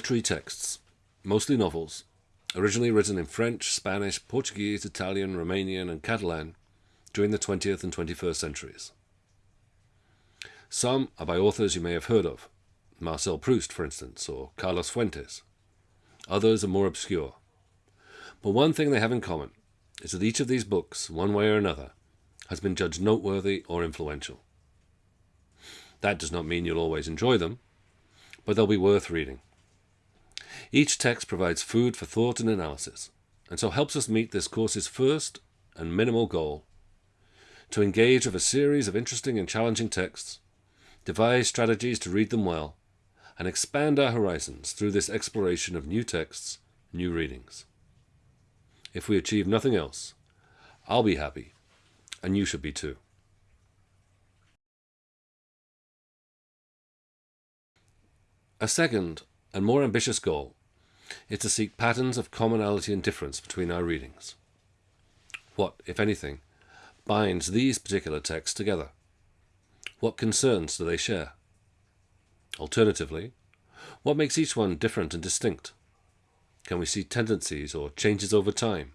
literary texts, mostly novels, originally written in French, Spanish, Portuguese, Italian, Romanian, and Catalan during the 20th and 21st centuries. Some are by authors you may have heard of, Marcel Proust, for instance, or Carlos Fuentes. Others are more obscure. But one thing they have in common is that each of these books, one way or another, has been judged noteworthy or influential. That does not mean you'll always enjoy them, but they'll be worth reading. Each text provides food for thought and analysis, and so helps us meet this course's first and minimal goal to engage with a series of interesting and challenging texts, devise strategies to read them well, and expand our horizons through this exploration of new texts, new readings. If we achieve nothing else, I'll be happy, and you should be too. A second and more ambitious goal is to seek patterns of commonality and difference between our readings. What, if anything, binds these particular texts together? What concerns do they share? Alternatively, what makes each one different and distinct? Can we see tendencies or changes over time,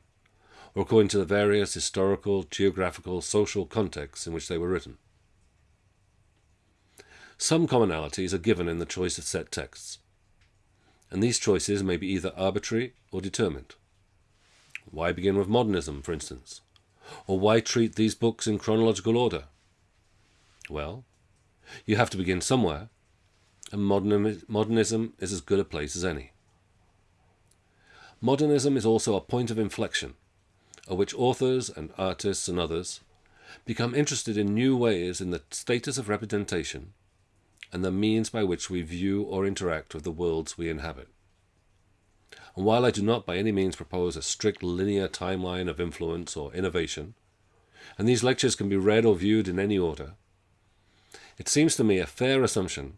or according to the various historical, geographical, social contexts in which they were written? Some commonalities are given in the choice of set texts, and these choices may be either arbitrary or determined. Why begin with modernism, for instance? Or why treat these books in chronological order? Well, you have to begin somewhere, and modernism is as good a place as any. Modernism is also a point of inflection, at which authors and artists and others become interested in new ways in the status of representation and the means by which we view or interact with the worlds we inhabit. And while I do not by any means propose a strict linear timeline of influence or innovation, and these lectures can be read or viewed in any order, it seems to me a fair assumption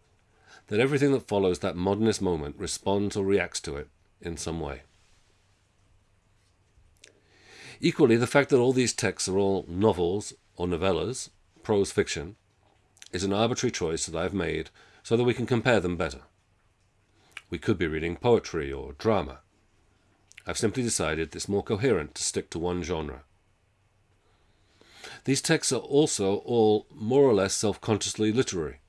that everything that follows that modernist moment responds or reacts to it in some way. Equally, the fact that all these texts are all novels or novellas, prose fiction, is an arbitrary choice that I've made so that we can compare them better. We could be reading poetry or drama. I've simply decided it's more coherent to stick to one genre. These texts are also all more or less self-consciously literary.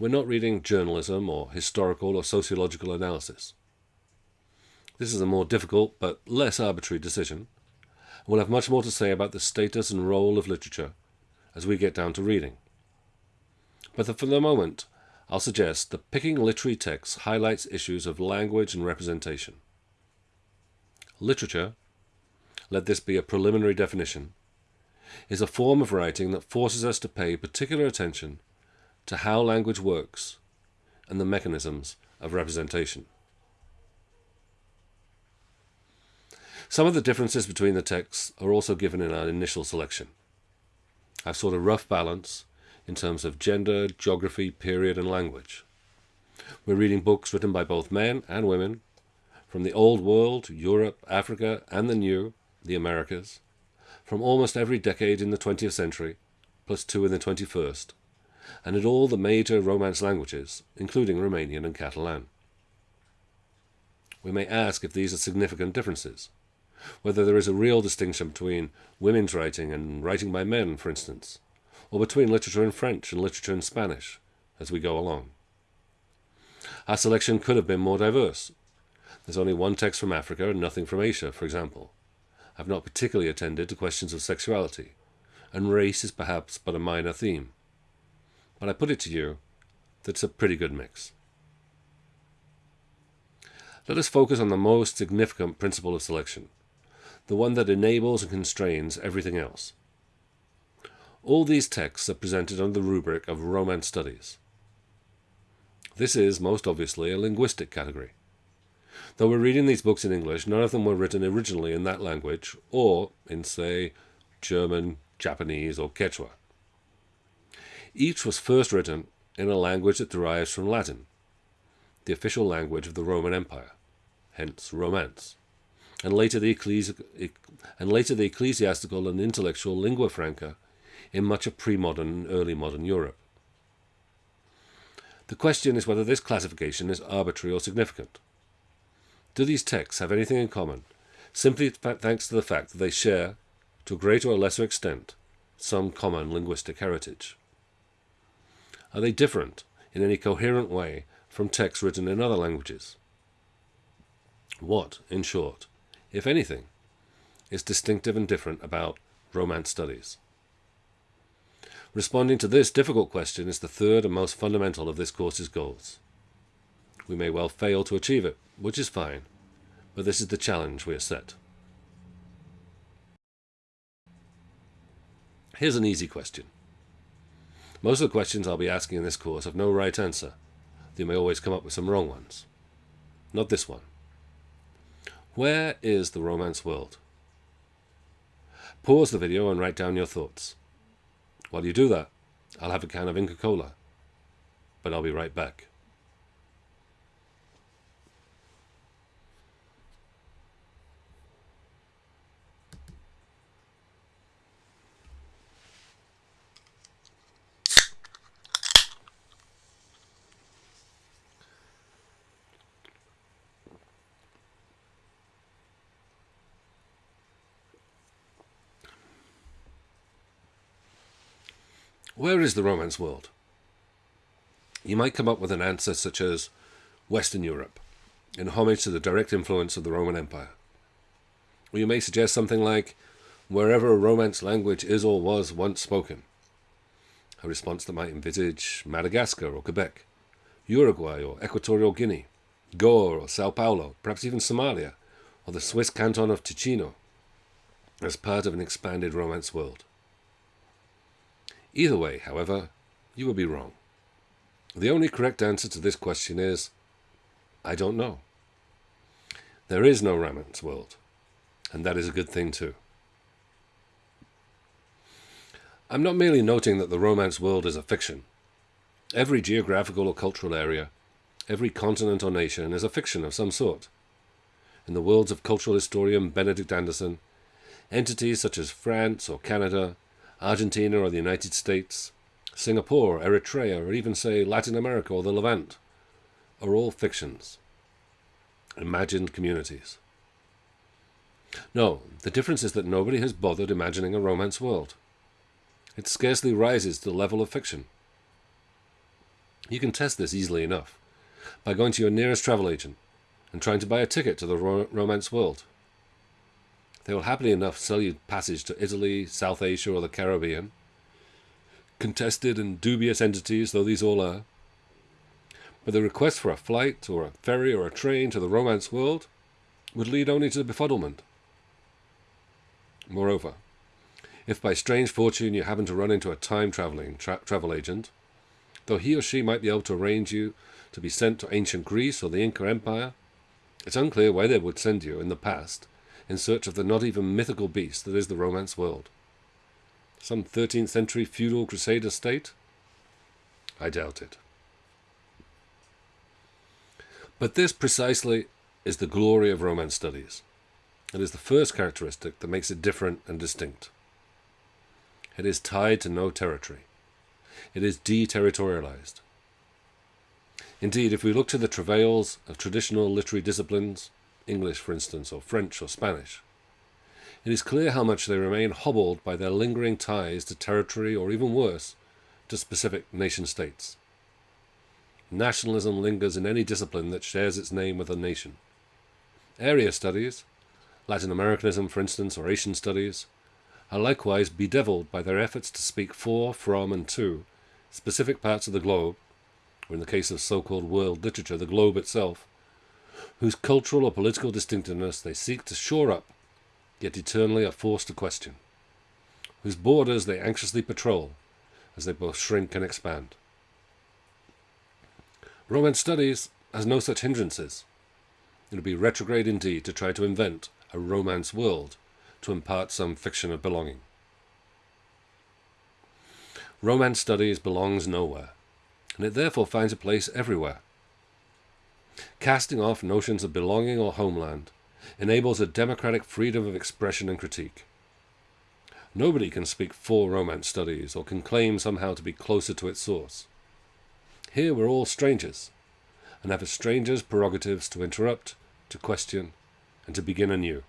We're not reading journalism or historical or sociological analysis. This is a more difficult but less arbitrary decision. We'll have much more to say about the status and role of literature as we get down to reading. But for the moment, I'll suggest that picking literary texts highlights issues of language and representation. Literature, let this be a preliminary definition, is a form of writing that forces us to pay particular attention to how language works and the mechanisms of representation. Some of the differences between the texts are also given in our initial selection. I've sought a rough balance in terms of gender, geography, period, and language. We're reading books written by both men and women from the Old World, Europe, Africa, and the New, the Americas, from almost every decade in the 20th century, plus two in the 21st, and in all the major Romance languages, including Romanian and Catalan. We may ask if these are significant differences, whether there is a real distinction between women's writing and writing by men, for instance, or between literature in French and literature in Spanish as we go along. Our selection could have been more diverse. There's only one text from Africa and nothing from Asia, for example. I've not particularly attended to questions of sexuality, and race is perhaps but a minor theme. But I put it to you that it's a pretty good mix. Let us focus on the most significant principle of selection, the one that enables and constrains everything else. All these texts are presented under the rubric of Romance Studies. This is, most obviously, a linguistic category. Though we're reading these books in English, none of them were written originally in that language, or in, say, German, Japanese, or Quechua. Each was first written in a language that derives from Latin, the official language of the Roman Empire, hence Romance, and later the, ecclesi and later the ecclesiastical and intellectual lingua franca in much of pre-modern and early modern Europe. The question is whether this classification is arbitrary or significant. Do these texts have anything in common, simply thanks to the fact that they share, to a greater or lesser extent, some common linguistic heritage? Are they different in any coherent way from texts written in other languages? What, in short, if anything, is distinctive and different about Romance studies? Responding to this difficult question is the third and most fundamental of this course's goals. We may well fail to achieve it, which is fine, but this is the challenge we are set. Here's an easy question. Most of the questions I'll be asking in this course have no right answer. You may always come up with some wrong ones. Not this one. Where is the romance world? Pause the video and write down your thoughts. While you do that, I'll have a can of Inca Kola, But I'll be right back. Where is the Romance world? You might come up with an answer such as Western Europe, in homage to the direct influence of the Roman Empire. Or you may suggest something like wherever a Romance language is or was once spoken. A response that might envisage Madagascar or Quebec, Uruguay or Equatorial Guinea, Goa or Sao Paulo, perhaps even Somalia, or the Swiss canton of Ticino, as part of an expanded Romance world. Either way, however, you would be wrong. The only correct answer to this question is, I don't know. There is no Romance world, and that is a good thing too. I'm not merely noting that the Romance world is a fiction. Every geographical or cultural area, every continent or nation is a fiction of some sort. In the words of cultural historian Benedict Anderson, entities such as France or Canada Argentina or the United States, Singapore, Eritrea, or even, say, Latin America or the Levant, are all fictions, imagined communities. No, the difference is that nobody has bothered imagining a romance world. It scarcely rises to the level of fiction. You can test this easily enough by going to your nearest travel agent and trying to buy a ticket to the ro romance world. They will happily enough sell you passage to Italy, South Asia, or the Caribbean. Contested and dubious entities, though these all are. But the request for a flight, or a ferry, or a train to the romance world would lead only to befuddlement. Moreover, if by strange fortune you happen to run into a time-traveling tra travel agent, though he or she might be able to arrange you to be sent to ancient Greece or the Inca Empire, it's unclear why they would send you in the past in search of the not even mythical beast that is the Romance world. Some 13th century feudal crusader state? I doubt it. But this precisely is the glory of Romance studies. It is the first characteristic that makes it different and distinct. It is tied to no territory. It is deterritorialized. Indeed, if we look to the travails of traditional literary disciplines, English, for instance, or French or Spanish. It is clear how much they remain hobbled by their lingering ties to territory or even worse, to specific nation states. Nationalism lingers in any discipline that shares its name with a nation. Area studies, Latin Americanism for instance, or Asian studies, are likewise bedeviled by their efforts to speak for, from, and to specific parts of the globe, or in the case of so-called world literature, the globe itself, whose cultural or political distinctiveness they seek to shore up, yet eternally are forced to question, whose borders they anxiously patrol as they both shrink and expand. Romance studies has no such hindrances. It would be retrograde indeed to try to invent a romance world to impart some fiction of belonging. Romance studies belongs nowhere, and it therefore finds a place everywhere Casting off notions of belonging or homeland enables a democratic freedom of expression and critique. Nobody can speak for Romance studies or can claim somehow to be closer to its source. Here we're all strangers, and have a stranger's prerogatives to interrupt, to question, and to begin anew.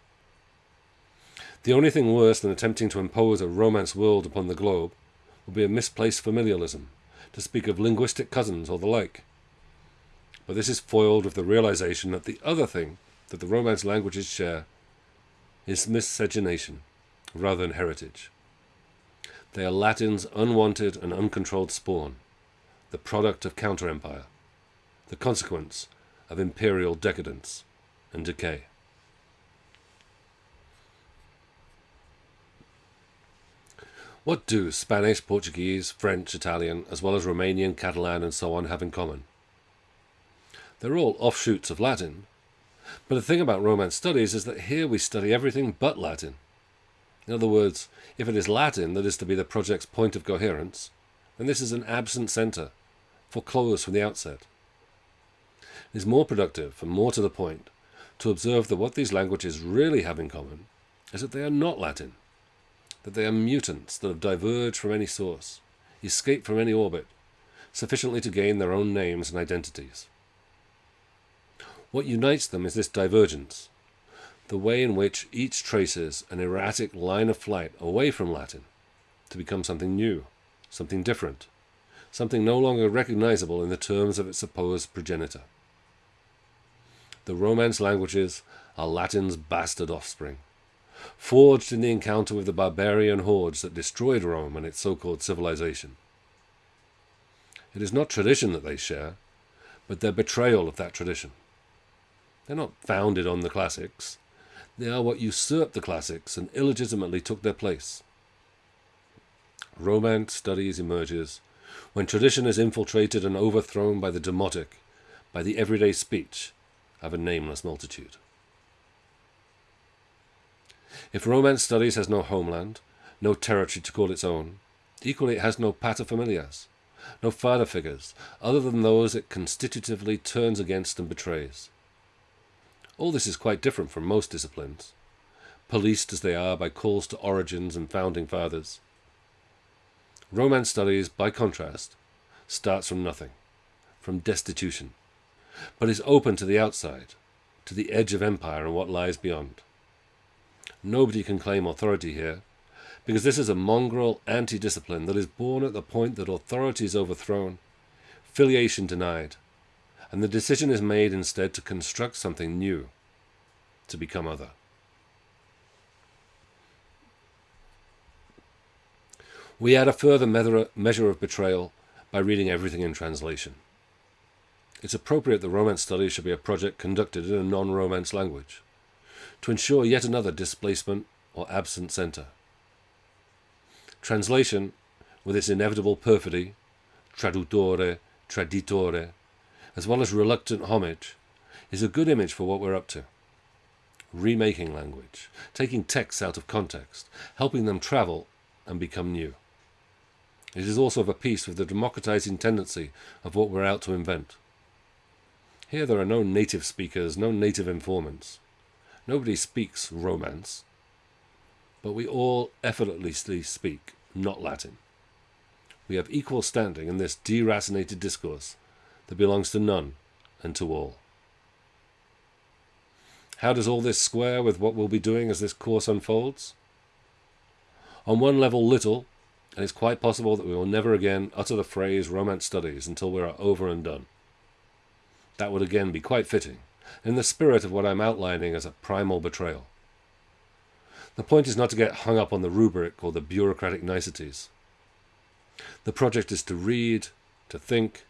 The only thing worse than attempting to impose a romance world upon the globe would be a misplaced familialism, to speak of linguistic cousins or the like. But this is foiled with the realization that the other thing that the Romance languages share is miscegenation rather than heritage. They are Latin's unwanted and uncontrolled spawn, the product of counter empire, the consequence of imperial decadence and decay. What do Spanish, Portuguese, French, Italian, as well as Romanian, Catalan, and so on have in common? They're all offshoots of Latin. But the thing about Romance studies is that here we study everything but Latin. In other words, if it is Latin that is to be the project's point of coherence, then this is an absent centre, foreclosed from the outset. It is more productive and more to the point to observe that what these languages really have in common is that they are not Latin that they are mutants that have diverged from any source, escaped from any orbit, sufficiently to gain their own names and identities. What unites them is this divergence, the way in which each traces an erratic line of flight away from Latin to become something new, something different, something no longer recognizable in the terms of its supposed progenitor. The Romance languages are Latin's bastard offspring, forged in the encounter with the barbarian hordes that destroyed Rome and its so-called civilization. It is not tradition that they share, but their betrayal of that tradition. They're not founded on the classics. They are what usurped the classics and illegitimately took their place. Romance studies emerges when tradition is infiltrated and overthrown by the demotic, by the everyday speech of a nameless multitude. If Romance studies has no homeland, no territory to call its own, equally it has no paterfamilias, no father figures, other than those it constitutively turns against and betrays. All this is quite different from most disciplines, policed as they are by calls to origins and founding fathers. Romance studies, by contrast, starts from nothing, from destitution, but is open to the outside, to the edge of empire and what lies beyond. Nobody can claim authority here, because this is a mongrel anti-discipline that is born at the point that authority is overthrown, filiation denied, and the decision is made instead to construct something new, to become other. We add a further measure of betrayal by reading everything in translation. It's appropriate that Romance studies should be a project conducted in a non-Romance language to ensure yet another displacement or absent centre. Translation, with its inevitable perfidy, traduttore, traditore, as well as reluctant homage, is a good image for what we're up to. Remaking language, taking texts out of context, helping them travel and become new. It is also of a piece with the democratizing tendency of what we're out to invent. Here there are no native speakers, no native informants. Nobody speaks Romance, but we all effortlessly speak not Latin. We have equal standing in this deracinated discourse that belongs to none and to all. How does all this square with what we'll be doing as this course unfolds? On one level, little, and it's quite possible that we will never again utter the phrase Romance Studies until we are over and done. That would again be quite fitting, in the spirit of what I'm outlining as a primal betrayal. The point is not to get hung up on the rubric or the bureaucratic niceties. The project is to read, to think,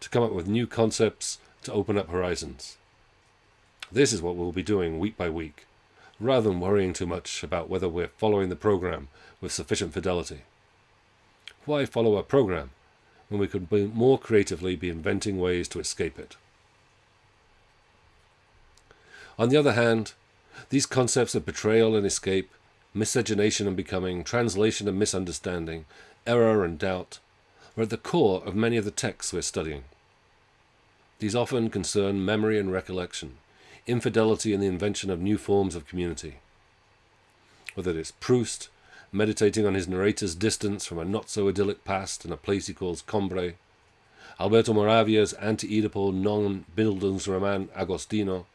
to come up with new concepts, to open up horizons. This is what we'll be doing week by week, rather than worrying too much about whether we're following the program with sufficient fidelity. Why follow a program when we could more creatively be inventing ways to escape it? On the other hand, these concepts of betrayal and escape, miscegenation and becoming, translation and misunderstanding, error and doubt, are at the core of many of the texts we're studying. These often concern memory and recollection, infidelity and the invention of new forms of community. Whether it's Proust, meditating on his narrator's distance from a not-so-idyllic past in a place he calls Combray, Alberto Moravia's anti-Oedipal non-Bildungsroman Agostino,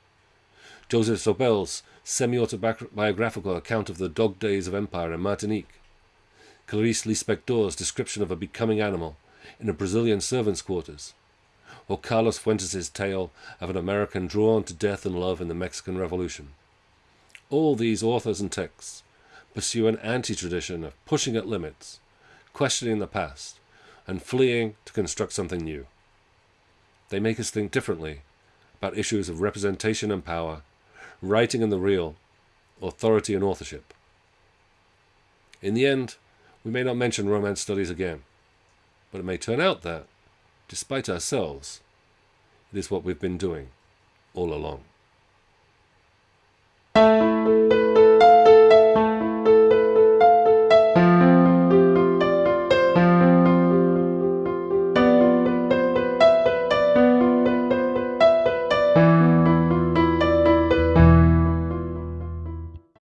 Joseph Zobel's semi-autobiographical account of the dog days of empire in Martinique, Clarice Lispector's description of a becoming animal in a Brazilian servant's quarters, or Carlos Fuentes' tale of an American drawn to death and love in the Mexican Revolution. All these authors and texts pursue an anti-tradition of pushing at limits, questioning the past, and fleeing to construct something new. They make us think differently about issues of representation and power, writing and the real, authority and authorship. In the end, we may not mention Romance studies again, but it may turn out that, despite ourselves, it is what we've been doing all along.